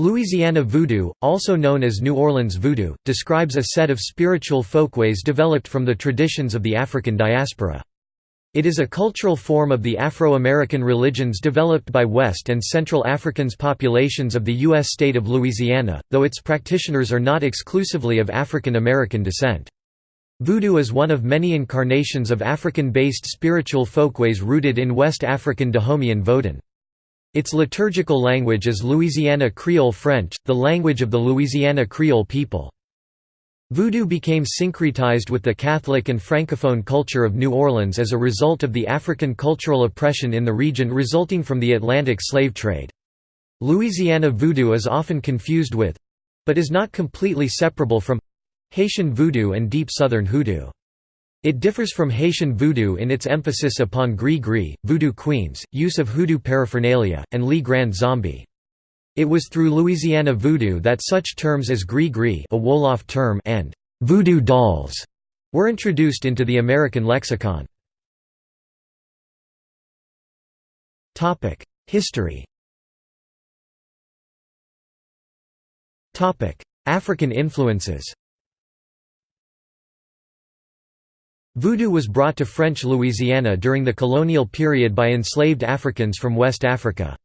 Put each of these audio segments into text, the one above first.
Louisiana Voodoo, also known as New Orleans Voodoo, describes a set of spiritual folkways developed from the traditions of the African diaspora. It is a cultural form of the Afro-American religions developed by West and Central Africans populations of the U.S. state of Louisiana, though its practitioners are not exclusively of African American descent. Voodoo is one of many incarnations of African-based spiritual folkways rooted in West African Dahomean Vodun. Its liturgical language is Louisiana Creole French, the language of the Louisiana Creole people. Voodoo became syncretized with the Catholic and Francophone culture of New Orleans as a result of the African cultural oppression in the region resulting from the Atlantic slave trade. Louisiana voodoo is often confused with—but is not completely separable from—Haitian voodoo and deep southern hoodoo. It differs from Haitian voodoo in its emphasis upon gris-gris, voodoo queens, use of hoodoo paraphernalia, and Le Grand Zombie. It was through Louisiana voodoo that such terms as gris-gris a Wolof term and voodoo dolls were introduced into the American lexicon. History African influences Voodoo was brought to French Louisiana during the colonial period by enslaved Africans from West Africa.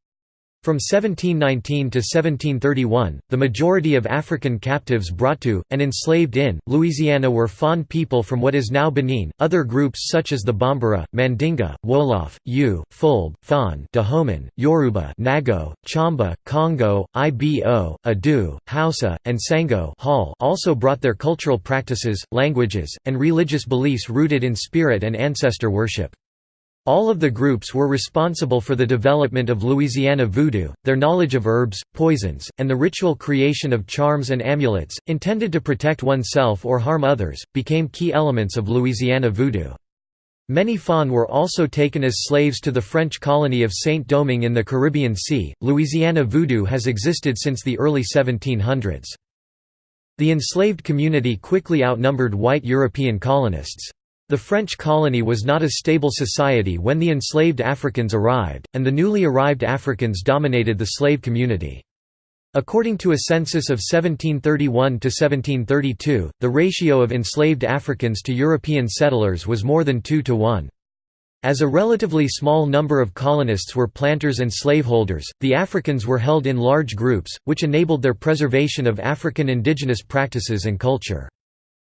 From 1719 to 1731, the majority of African captives brought to, and enslaved in, Louisiana were Fon people from what is now Benin. Other groups such as the Bambara, Mandinga, Wolof, Yu, Fulbe, Fon, Dahomen, Yoruba, Nago, Chamba, Congo, Ibo, Adu, Hausa, and Sango Hall also brought their cultural practices, languages, and religious beliefs rooted in spirit and ancestor worship. All of the groups were responsible for the development of Louisiana voodoo, their knowledge of herbs, poisons, and the ritual creation of charms and amulets, intended to protect oneself or harm others, became key elements of Louisiana voodoo. Many Fon were also taken as slaves to the French colony of Saint-Domingue in the Caribbean Sea. Louisiana voodoo has existed since the early 1700s. The enslaved community quickly outnumbered white European colonists. The French colony was not a stable society when the enslaved Africans arrived, and the newly arrived Africans dominated the slave community. According to a census of 1731–1732, the ratio of enslaved Africans to European settlers was more than 2 to 1. As a relatively small number of colonists were planters and slaveholders, the Africans were held in large groups, which enabled their preservation of African indigenous practices and culture.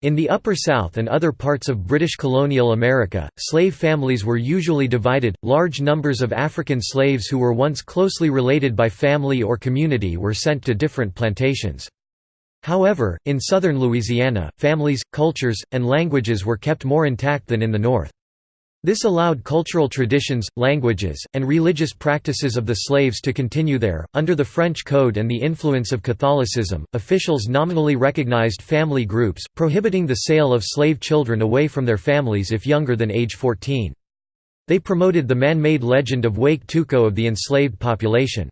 In the Upper South and other parts of British colonial America, slave families were usually divided. Large numbers of African slaves who were once closely related by family or community were sent to different plantations. However, in southern Louisiana, families, cultures, and languages were kept more intact than in the north. This allowed cultural traditions, languages, and religious practices of the slaves to continue there. Under the French Code and the influence of Catholicism, officials nominally recognized family groups, prohibiting the sale of slave children away from their families if younger than age 14. They promoted the man-made legend of Wake Tuko of the enslaved population.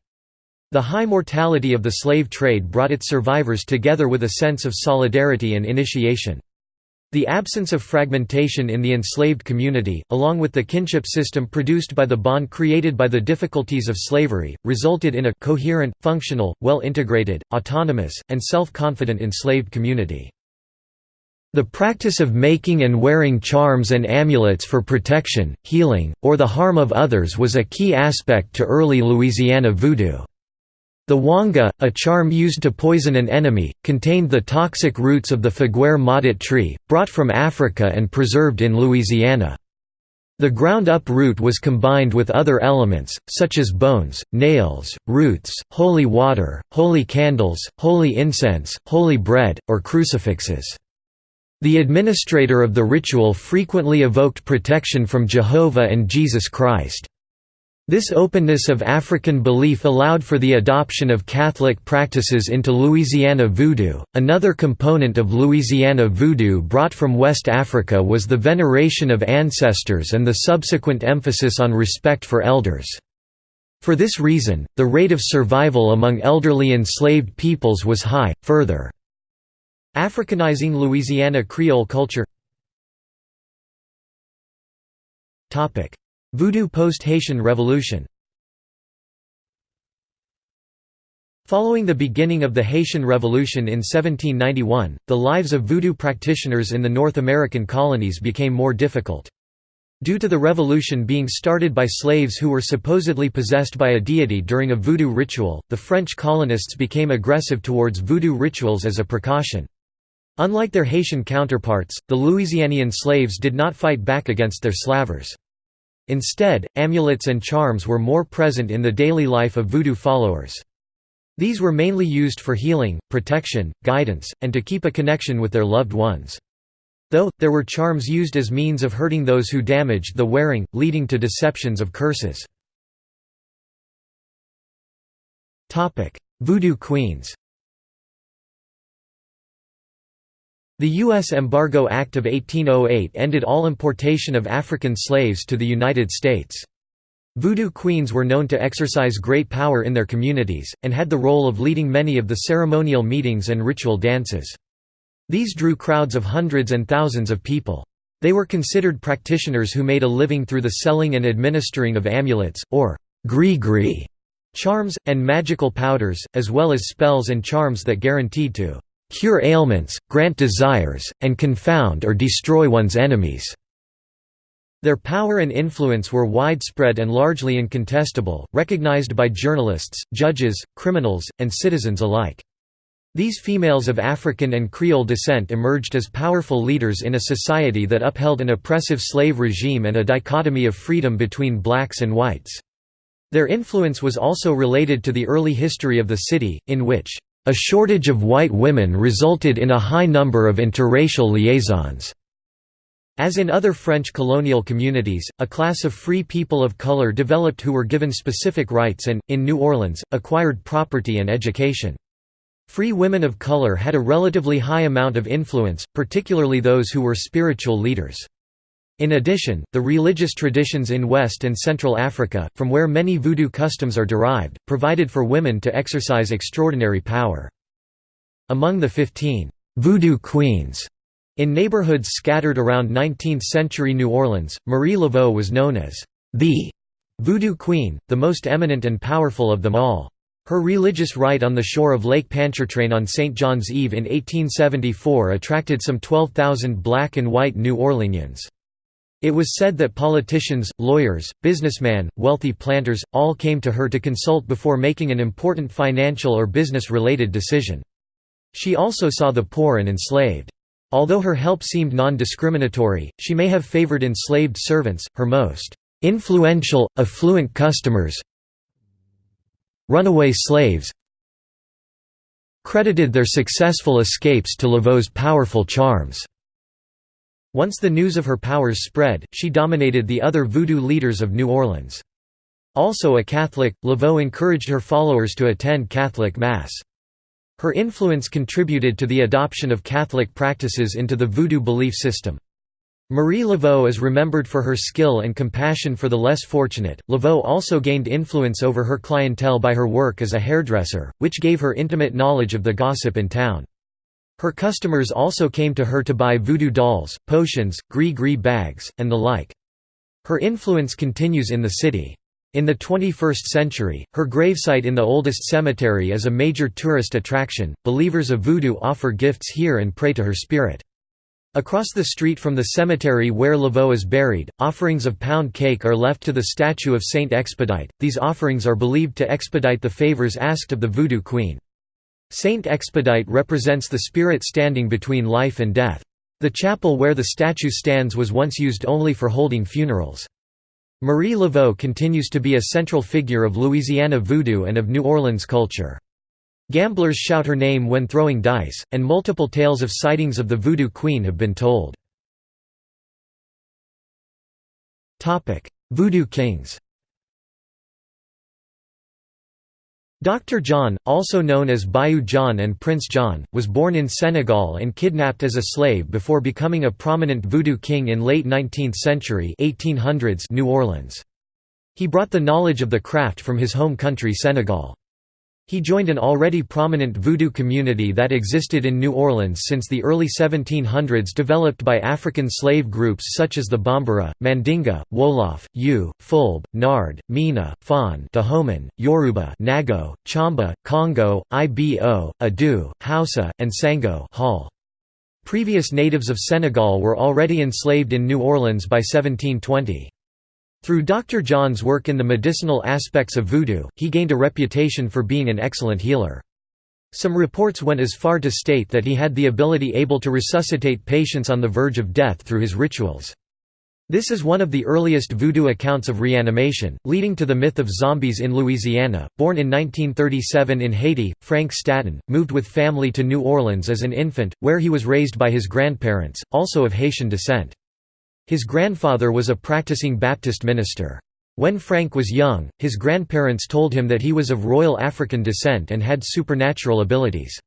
The high mortality of the slave trade brought its survivors together with a sense of solidarity and initiation. The absence of fragmentation in the enslaved community, along with the kinship system produced by the bond created by the difficulties of slavery, resulted in a coherent, functional, well-integrated, autonomous, and self-confident enslaved community. The practice of making and wearing charms and amulets for protection, healing, or the harm of others was a key aspect to early Louisiana voodoo. The wanga, a charm used to poison an enemy, contained the toxic roots of the figuier maudit tree, brought from Africa and preserved in Louisiana. The ground-up root was combined with other elements, such as bones, nails, roots, holy water, holy candles, holy incense, holy bread, or crucifixes. The administrator of the ritual frequently evoked protection from Jehovah and Jesus Christ. This openness of African belief allowed for the adoption of Catholic practices into Louisiana voodoo. Another component of Louisiana voodoo brought from West Africa was the veneration of ancestors and the subsequent emphasis on respect for elders. For this reason, the rate of survival among elderly enslaved peoples was high, further Africanizing Louisiana Creole culture Voodoo post-Haitian Revolution Following the beginning of the Haitian Revolution in 1791, the lives of voodoo practitioners in the North American colonies became more difficult. Due to the revolution being started by slaves who were supposedly possessed by a deity during a voodoo ritual, the French colonists became aggressive towards voodoo rituals as a precaution. Unlike their Haitian counterparts, the Louisianian slaves did not fight back against their slavers. Instead, amulets and charms were more present in the daily life of voodoo followers. These were mainly used for healing, protection, guidance, and to keep a connection with their loved ones. Though, there were charms used as means of hurting those who damaged the wearing, leading to deceptions of curses. Voodoo queens The U.S. Embargo Act of 1808 ended all importation of African slaves to the United States. Voodoo queens were known to exercise great power in their communities, and had the role of leading many of the ceremonial meetings and ritual dances. These drew crowds of hundreds and thousands of people. They were considered practitioners who made a living through the selling and administering of amulets, or gris-gris, charms, and magical powders, as well as spells and charms that guaranteed to cure ailments, grant desires, and confound or destroy one's enemies. Their power and influence were widespread and largely incontestable, recognized by journalists, judges, criminals, and citizens alike. These females of African and Creole descent emerged as powerful leaders in a society that upheld an oppressive slave regime and a dichotomy of freedom between blacks and whites. Their influence was also related to the early history of the city, in which, "...a shortage of white women resulted in a high number of interracial liaisons." As in other French colonial communities, a class of free people of color developed who were given specific rights and, in New Orleans, acquired property and education. Free women of color had a relatively high amount of influence, particularly those who were spiritual leaders. In addition, the religious traditions in West and Central Africa, from where many voodoo customs are derived, provided for women to exercise extraordinary power. Among the 15 «voodoo queens» In neighborhoods scattered around 19th-century New Orleans, Marie Laveau was known as the Voodoo Queen, the most eminent and powerful of them all. Her religious rite on the shore of Lake Pontchartrain on St. John's Eve in 1874 attracted some 12,000 black and white New Orleanians. It was said that politicians, lawyers, businessmen, wealthy planters, all came to her to consult before making an important financial or business-related decision. She also saw the poor and enslaved. Although her help seemed non-discriminatory, she may have favored enslaved servants, her most influential, affluent customers runaway slaves credited their successful escapes to Laveau's powerful charms. Once the news of her powers spread, she dominated the other voodoo leaders of New Orleans. Also a Catholic, Laveau encouraged her followers to attend Catholic Mass. Her influence contributed to the adoption of Catholic practices into the Voodoo belief system. Marie Laveau is remembered for her skill and compassion for the less fortunate. Laveau also gained influence over her clientele by her work as a hairdresser, which gave her intimate knowledge of the gossip in town. Her customers also came to her to buy voodoo dolls, potions, gris-gris bags, and the like. Her influence continues in the city. In the 21st century, her gravesite in the oldest cemetery is a major tourist attraction. Believers of Voodoo offer gifts here and pray to her spirit. Across the street from the cemetery where Laveau is buried, offerings of pound cake are left to the statue of Saint Expedite. These offerings are believed to expedite the favors asked of the Voodoo Queen. Saint Expedite represents the spirit standing between life and death. The chapel where the statue stands was once used only for holding funerals. Marie Laveau continues to be a central figure of Louisiana voodoo and of New Orleans culture. Gamblers shout her name when throwing dice, and multiple tales of sightings of the Voodoo Queen have been told. Voodoo Kings Dr. John, also known as Bayou John and Prince John, was born in Senegal and kidnapped as a slave before becoming a prominent voodoo king in late 19th century 1800s New Orleans. He brought the knowledge of the craft from his home country Senegal. He joined an already prominent voodoo community that existed in New Orleans since the early 1700s developed by African slave groups such as the Bambara, Mandinga, Wolof, Yu, Fulbe, Nard, Mina, Fon Dahomey, Yoruba Nago, Chamba, Congo, Ibo, Adu, Hausa, and Sango Hall. Previous natives of Senegal were already enslaved in New Orleans by 1720. Through Dr. John's work in the medicinal aspects of voodoo, he gained a reputation for being an excellent healer. Some reports went as far to state that he had the ability able to resuscitate patients on the verge of death through his rituals. This is one of the earliest voodoo accounts of reanimation, leading to the myth of zombies in Louisiana. Born in 1937 in Haiti, Frank Staton moved with family to New Orleans as an infant, where he was raised by his grandparents, also of Haitian descent. His grandfather was a practicing Baptist minister. When Frank was young, his grandparents told him that he was of royal African descent and had supernatural abilities.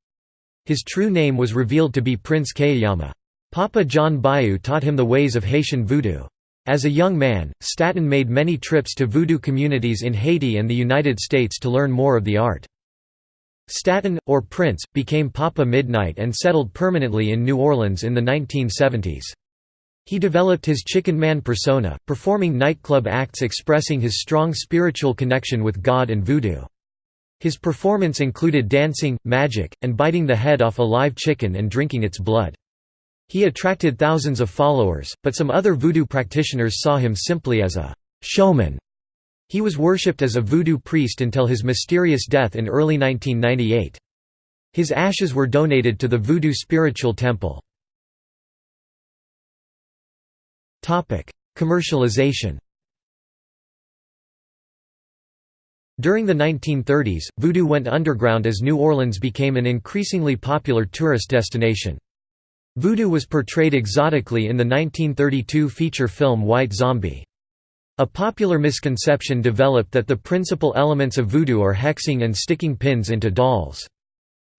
His true name was revealed to be Prince Kayama. Papa John Bayou taught him the ways of Haitian voodoo. As a young man, Staton made many trips to voodoo communities in Haiti and the United States to learn more of the art. Staton, or Prince, became Papa Midnight and settled permanently in New Orleans in the 1970s. He developed his Chicken Man persona, performing nightclub acts expressing his strong spiritual connection with God and voodoo. His performance included dancing, magic, and biting the head off a live chicken and drinking its blood. He attracted thousands of followers, but some other voodoo practitioners saw him simply as a showman. He was worshipped as a voodoo priest until his mysterious death in early 1998. His ashes were donated to the Voodoo Spiritual Temple. Commercialization During the 1930s, voodoo went underground as New Orleans became an increasingly popular tourist destination. Voodoo was portrayed exotically in the 1932 feature film White Zombie. A popular misconception developed that the principal elements of voodoo are hexing and sticking pins into dolls.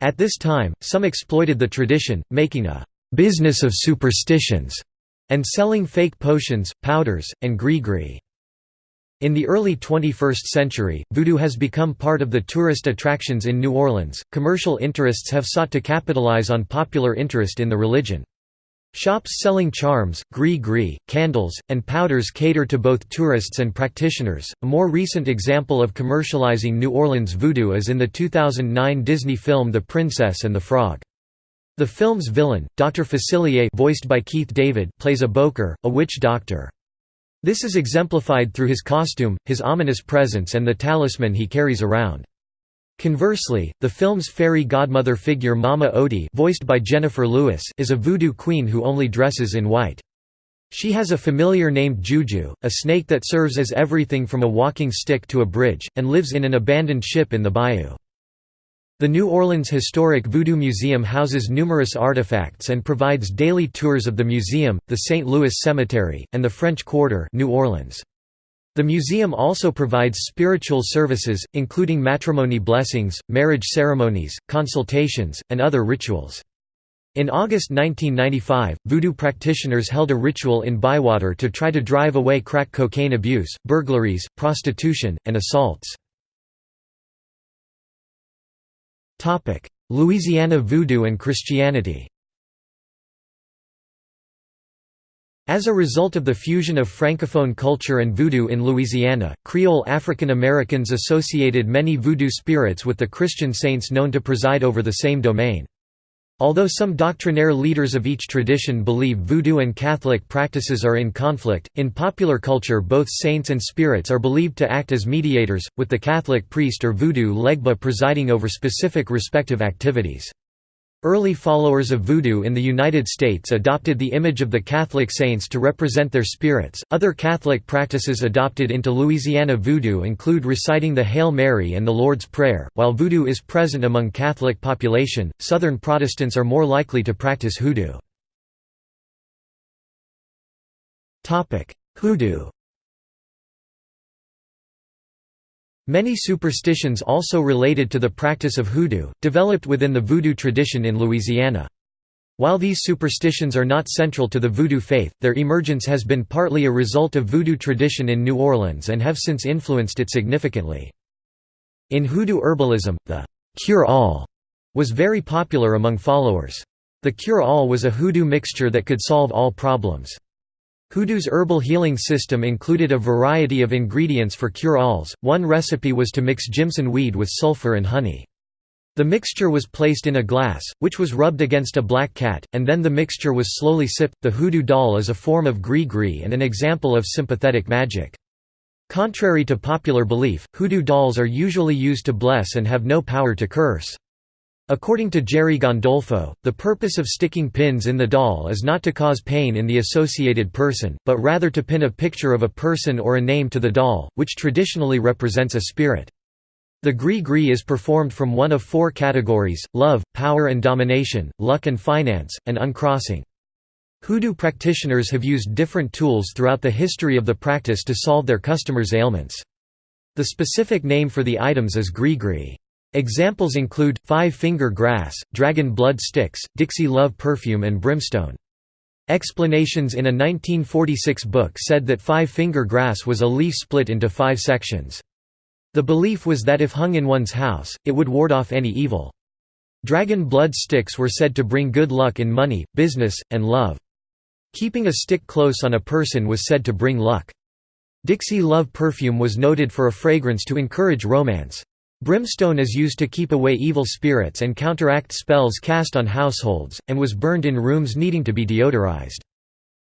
At this time, some exploited the tradition, making a «business of superstitions» and selling fake potions, powders, and gree-gree. In the early 21st century, voodoo has become part of the tourist attractions in New Orleans. Commercial interests have sought to capitalize on popular interest in the religion. Shops selling charms, gree-gree, candles, and powders cater to both tourists and practitioners. A more recent example of commercializing New Orleans voodoo is in the 2009 Disney film The Princess and the Frog. The film's villain, Dr. Facilier voiced by Keith David plays a bokor, a witch doctor. This is exemplified through his costume, his ominous presence and the talisman he carries around. Conversely, the film's fairy godmother figure Mama Odie voiced by Jennifer Lewis is a voodoo queen who only dresses in white. She has a familiar named Juju, a snake that serves as everything from a walking stick to a bridge, and lives in an abandoned ship in the bayou. The New Orleans Historic Voodoo Museum houses numerous artifacts and provides daily tours of the museum, the St. Louis Cemetery, and the French Quarter New Orleans. The museum also provides spiritual services, including matrimony blessings, marriage ceremonies, consultations, and other rituals. In August 1995, voodoo practitioners held a ritual in Bywater to try to drive away crack cocaine abuse, burglaries, prostitution, and assaults. Louisiana Voodoo and Christianity As a result of the fusion of Francophone culture and voodoo in Louisiana, Creole African Americans associated many voodoo spirits with the Christian saints known to preside over the same domain. Although some doctrinaire leaders of each tradition believe voodoo and Catholic practices are in conflict, in popular culture both saints and spirits are believed to act as mediators, with the Catholic priest or voodoo legba presiding over specific respective activities. Early followers of Voodoo in the United States adopted the image of the Catholic saints to represent their spirits. Other Catholic practices adopted into Louisiana Voodoo include reciting the Hail Mary and the Lord's Prayer. While Voodoo is present among Catholic population, Southern Protestants are more likely to practice hoodoo. Topic: Hoodoo. Many superstitions also related to the practice of hoodoo, developed within the voodoo tradition in Louisiana. While these superstitions are not central to the voodoo faith, their emergence has been partly a result of voodoo tradition in New Orleans and have since influenced it significantly. In hoodoo herbalism, the cure-all was very popular among followers. The cure-all was a hoodoo mixture that could solve all problems. Hoodoo's herbal healing system included a variety of ingredients for cure-alls. One recipe was to mix Jimson weed with sulfur and honey. The mixture was placed in a glass, which was rubbed against a black cat, and then the mixture was slowly sipped. The hoodoo doll is a form of gree-gree and an example of sympathetic magic. Contrary to popular belief, hoodoo dolls are usually used to bless and have no power to curse. According to Jerry Gandolfo, the purpose of sticking pins in the doll is not to cause pain in the associated person, but rather to pin a picture of a person or a name to the doll, which traditionally represents a spirit. The gree-gree is performed from one of four categories, love, power and domination, luck and finance, and uncrossing. Hoodoo practitioners have used different tools throughout the history of the practice to solve their customers' ailments. The specific name for the items is gree-gree. Examples include, five-finger grass, dragon blood sticks, Dixie love perfume and brimstone. Explanations in a 1946 book said that five-finger grass was a leaf split into five sections. The belief was that if hung in one's house, it would ward off any evil. Dragon blood sticks were said to bring good luck in money, business, and love. Keeping a stick close on a person was said to bring luck. Dixie Love perfume was noted for a fragrance to encourage romance. Brimstone is used to keep away evil spirits and counteract spells cast on households, and was burned in rooms needing to be deodorized.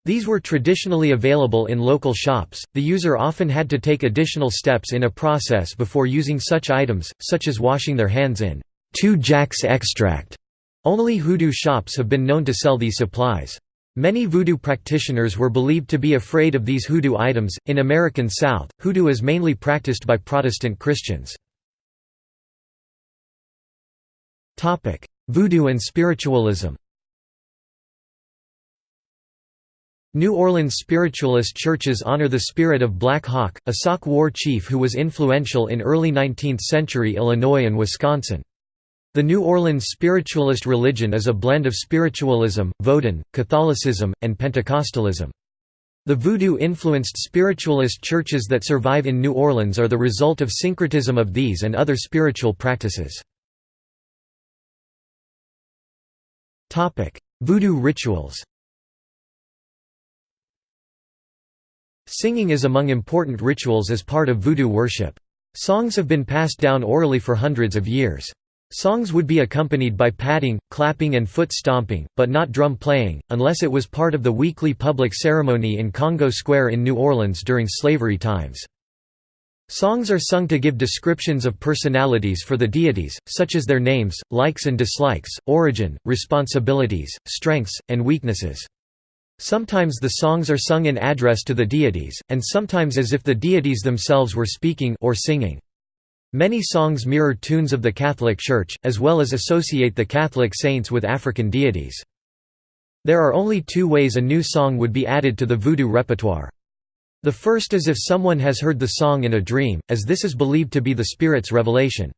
These were traditionally available in local shops. The user often had to take additional steps in a process before using such items, such as washing their hands in 2-Jacks extract. Only hoodoo shops have been known to sell these supplies. Many voodoo practitioners were believed to be afraid of these hoodoo items. In American South, hoodoo is mainly practiced by Protestant Christians. Topic: Voodoo and spiritualism. New Orleans spiritualist churches honor the spirit of Black Hawk, a Sauk war chief who was influential in early 19th-century Illinois and Wisconsin. The New Orleans spiritualist religion is a blend of spiritualism, Vodun, Catholicism, and Pentecostalism. The voodoo-influenced spiritualist churches that survive in New Orleans are the result of syncretism of these and other spiritual practices. Voodoo rituals Singing is among important rituals as part of voodoo worship. Songs have been passed down orally for hundreds of years. Songs would be accompanied by patting, clapping and foot stomping, but not drum playing, unless it was part of the weekly public ceremony in Congo Square in New Orleans during slavery times. Songs are sung to give descriptions of personalities for the deities, such as their names, likes and dislikes, origin, responsibilities, strengths, and weaknesses. Sometimes the songs are sung in address to the deities, and sometimes as if the deities themselves were speaking or singing. Many songs mirror tunes of the Catholic Church, as well as associate the Catholic saints with African deities. There are only two ways a new song would be added to the voodoo repertoire. The first is if someone has heard the song in a dream, as this is believed to be the spirit's revelation.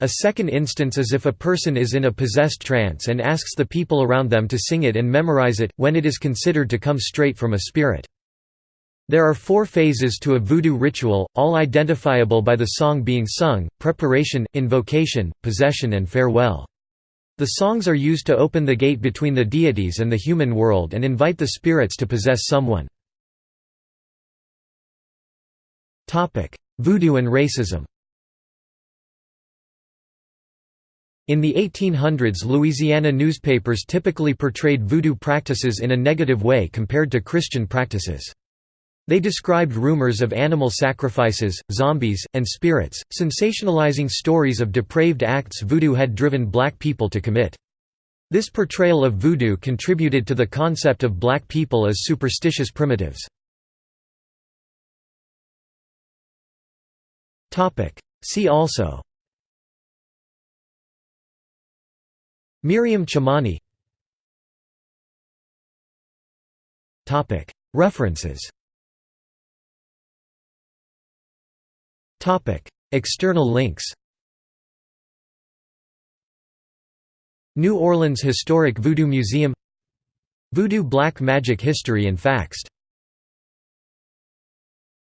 A second instance is if a person is in a possessed trance and asks the people around them to sing it and memorize it, when it is considered to come straight from a spirit. There are four phases to a voodoo ritual, all identifiable by the song being sung, preparation, invocation, possession and farewell. The songs are used to open the gate between the deities and the human world and invite the spirits to possess someone. Voodoo and racism In the 1800s Louisiana newspapers typically portrayed voodoo practices in a negative way compared to Christian practices. They described rumors of animal sacrifices, zombies, and spirits, sensationalizing stories of depraved acts voodoo had driven black people to commit. This portrayal of voodoo contributed to the concept of black people as superstitious primitives. See also. Miriam Chamani References. External links. New Orleans Historic Voodoo Museum. Voodoo Black Magic History and Facts